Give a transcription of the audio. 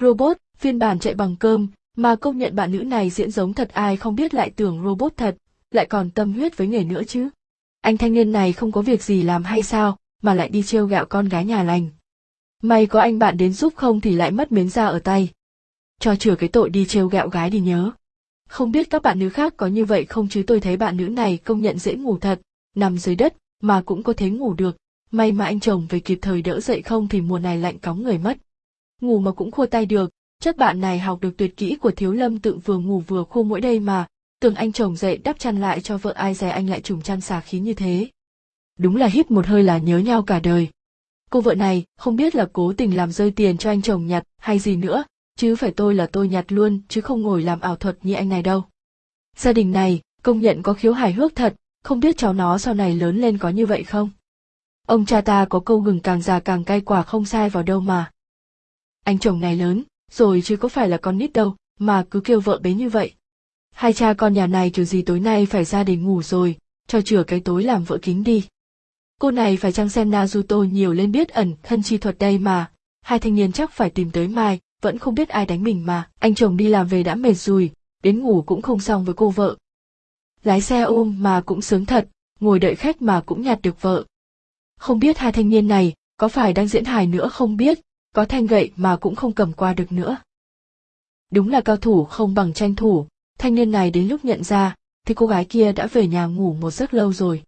Robot, phiên bản chạy bằng cơm, mà công nhận bạn nữ này diễn giống thật ai không biết lại tưởng robot thật, lại còn tâm huyết với nghề nữa chứ. Anh thanh niên này không có việc gì làm hay sao, mà lại đi trêu gạo con gái nhà lành. May có anh bạn đến giúp không thì lại mất miếng da ở tay. Cho chừa cái tội đi trêu gạo gái đi nhớ. Không biết các bạn nữ khác có như vậy không chứ tôi thấy bạn nữ này công nhận dễ ngủ thật, nằm dưới đất mà cũng có thể ngủ được. May mà anh chồng về kịp thời đỡ dậy không thì mùa này lạnh cóng người mất. Ngủ mà cũng khô tay được, chắc bạn này học được tuyệt kỹ của thiếu lâm tự vừa ngủ vừa khô mỗi đây mà, tưởng anh chồng dậy đắp chăn lại cho vợ ai dè anh lại trùng chăn xà khí như thế. Đúng là hít một hơi là nhớ nhau cả đời. Cô vợ này không biết là cố tình làm rơi tiền cho anh chồng nhặt hay gì nữa, chứ phải tôi là tôi nhặt luôn chứ không ngồi làm ảo thuật như anh này đâu. Gia đình này công nhận có khiếu hài hước thật, không biết cháu nó sau này lớn lên có như vậy không? Ông cha ta có câu gừng càng già càng cay quả không sai vào đâu mà. Anh chồng này lớn, rồi chứ có phải là con nít đâu, mà cứ kêu vợ bế như vậy. Hai cha con nhà này kiểu gì tối nay phải ra để ngủ rồi, cho chừa cái tối làm vợ kính đi. Cô này phải chăng xem Naruto nhiều lên biết ẩn thân chi thuật đây mà, hai thanh niên chắc phải tìm tới mai, vẫn không biết ai đánh mình mà, anh chồng đi làm về đã mệt rồi, đến ngủ cũng không xong với cô vợ. Lái xe ôm mà cũng sướng thật, ngồi đợi khách mà cũng nhặt được vợ. Không biết hai thanh niên này có phải đang diễn hài nữa không biết, có thanh gậy mà cũng không cầm qua được nữa. Đúng là cao thủ không bằng tranh thủ, thanh niên này đến lúc nhận ra, thì cô gái kia đã về nhà ngủ một giấc lâu rồi.